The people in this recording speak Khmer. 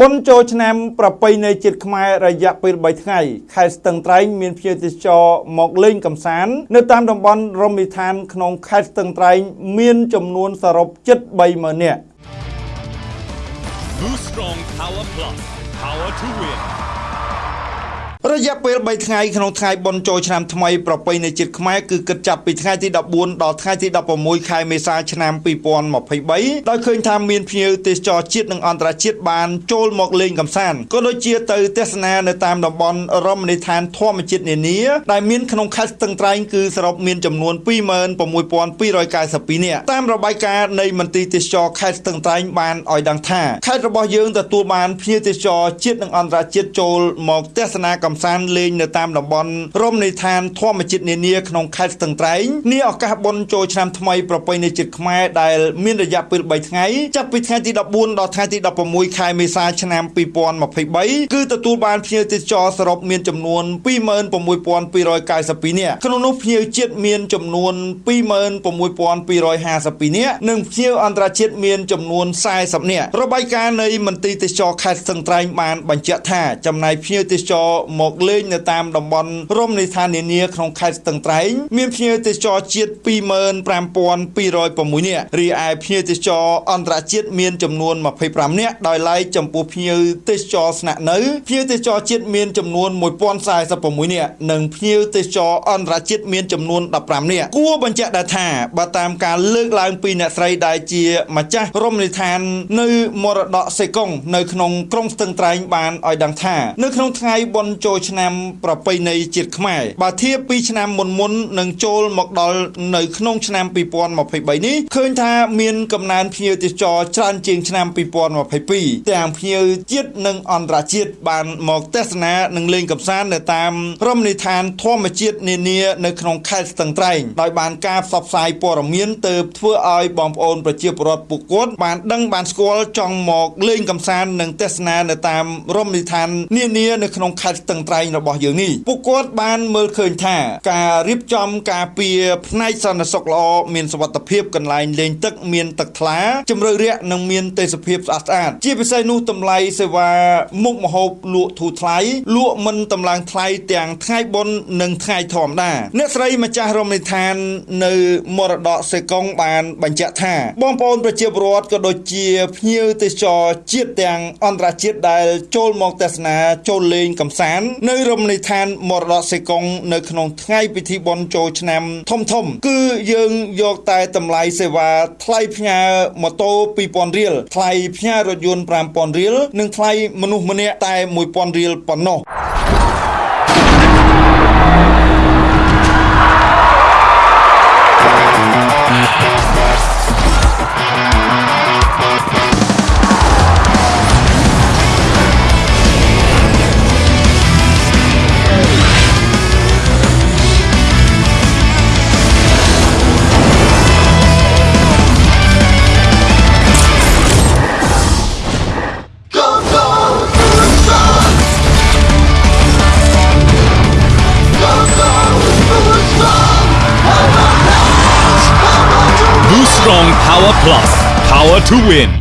បុណ្យចូលឆ្នាំប្រពៃណីជាតិខ្មែររយៈពេល3ថ្ងៃខេត្តស្ទឹងត្រែងមានភ្ញៀវទេសចរមកលេងកម្សាន្តនៅតាមតំបន់រមណីយដ្ឋានក្នុងខេត្តស្ទឹងត្រែងមានចំនួនសរុបជិត30000នាក់ Boost Strong Power Plus. Power to win. រយៈពេល3ថ្ងៃក្នុងថ្ងៃបុណ្យចូលឆ្នាំថ្មីប្រពៃណីជាតិខ្មែរគឺគិតចាប់ពីថ្ងៃទី14ដល់ថ្ងៃទី16ខែមេសាឆ្នាំ2023ដោយឃើញថាមានភ្ញៀវទេសចរជាតិនិងអន្តរជាតិបានចូលមកលេងកម្សាន្តក៏ដូចជាទៅទស្សនានៅតាមតំបន់រមណីយដ្ឋានធម្មជាតិនានាដែលមានក្នុងខេត្តស្ទឹងត្រែងគឺសរុបមានចំនួន26292នាក់តាមរបាយការណ៍នៃមន្ទីរទេសចរខេត្តស្ទឹងត្រែងបានឲ្យដឹងថាខេត្តរបស់យើងទទួលបានភ្ញៀវទេសចរជាតិនិងអន្តរជាតិចូលមកទស្សនាកម្សាន្តលេងនៅតាមតំបន់រមណីយដ្ឋានធម្មជាតិនានាក្នុងខេត្តស្ទឹងត្រែងនាឱកាសបុណ្យចូលឆ្នាំថ្មីប្រពៃណីជាតិខ្មែរដែលមានរយៈពេល3ថ្ងៃចាប់ពីថ្ងៃទី14ដល់ថ្ងៃទី16ខែមេសាឆ្នាំ2023គឺទទួលបានភ្ញៀវទេសចរសរុបមានចំនួន26292នាក់ក្នុងនោះភ្ញៀវជាតិមានចំនួន26252នាក់និងភ្ញៀវអន្តរជាតិមានចំនួន40នាក់របាយការណ៍នៃមន្ទីរទេសចរខេត្តស្ទឹងត្រែងបានបញ្ជាក់ថាចំណាយភ្ញៀវទេសចរមកលេងនៅតាមតំបន់រមណីយដ្ឋាននានាក្នុងខេត្តស្ទឹងត្រែងមានភ្ញៀវទេសចរជាតិ25206នាក់រីឯភ្ញៀវទេសចរអន្តរជាតិមានចំនួន25នាក់ដោយឡែកចំពោះភ្ញៀវទេសចរស្នាក់នៅភ្ញៀវទេសចរជាតិមានចំនួន1046នាក់និងភ្ញៀវទេសចរអន្តរជាតិមានចំនួន15នាក់គួរបញ្ជាក់ដែរថាបើតាមការលើកឡើងពីអ្នកស្រីដែលជាម្ចាស់រមណីយដ្ឋាននៅមរតកសេកុងនៅក្នុងក្រុងស្ទឹងត្រែងបានឲ្យដឹងថានៅក្នុងថ្ងៃបុណ្យចូលឆ្នាំប្រពៃណីជាតិខ្មែរបើធៀបពីឆ្នាំមុនមុននឹងចូលមកដល់នៅក្នុងឆ្នាំ2023នេះឃើញថាមានកំណើនភ្ញៀវទេសចរច្រើនជាងឆ្នាំ2022ទាំងភ្ញៀវជាតិនិងអន្តរជាតិបានមកទស្សនានិងលេងកម្សាន្តនៅតាមរមណីយដ្ឋានធម្មជាតិនានានៅក្នុងខេត្តស្ទឹងត្រែងដោយបានការផ្សព្វផ្សាយព័ត៌មានទៅធ្វើឲ្យបងប្អូនប្រជាពលរដ្ឋពួកគាត់បានដឹងបានស្គាល់ចង់មកលេងកម្សាន្តនិងទស្សនានៅតាមរមណីយដ្ឋាននានានៅក្នុងខេត្តស្ទឹងត្រែងរបស់យើងនេះពួកគាត់បានមើលឃើញថា ការរៀបចំការពារផ្នែកសន្តិសុខល្អមានសុវត្ថិភាពកន្លែងលេងទឹកមានទឹកថ្លាជំរឿរាក់និងមានទេសភាពស្អាតស្អាតជាពិសេសនោះតម្លៃសេវាមុខម្ហូបលក់ធូរថ្លៃលក់មិនតម្លើងថ្លៃទាំងថ្ងៃបុណ្យនិងថ្ងៃធម្មតាអ្នកស្រីម្ចាស់រមណីយដ្ឋាននៅមរតកសេកុងបានបញ្ជាក់ថា បងប្អូនប្រជាពលរដ្ឋក៏ដូចជាភ្ញៀវទេសចរជាតិទាំងអន្តរជាតិដែលចូលមកទស្សនាចូលលេងកម្សាន្តនៅរមណីយដ្ឋានមរតកសេកុងនៅក្នុងថ្ងៃពិធីបុណ្យចូលឆ្នាំធំធំ គឺយើងយកតែតម្លៃសេវាថ្លៃផ្ញើម៉ូតូ2000រៀលថ្លៃផ្ញើរថយន្ត5000រៀលនិងថ្លៃមនុស្សម្នាក់តែ1000រៀលប៉ុណ្ណោះ Power Plus. Power to win.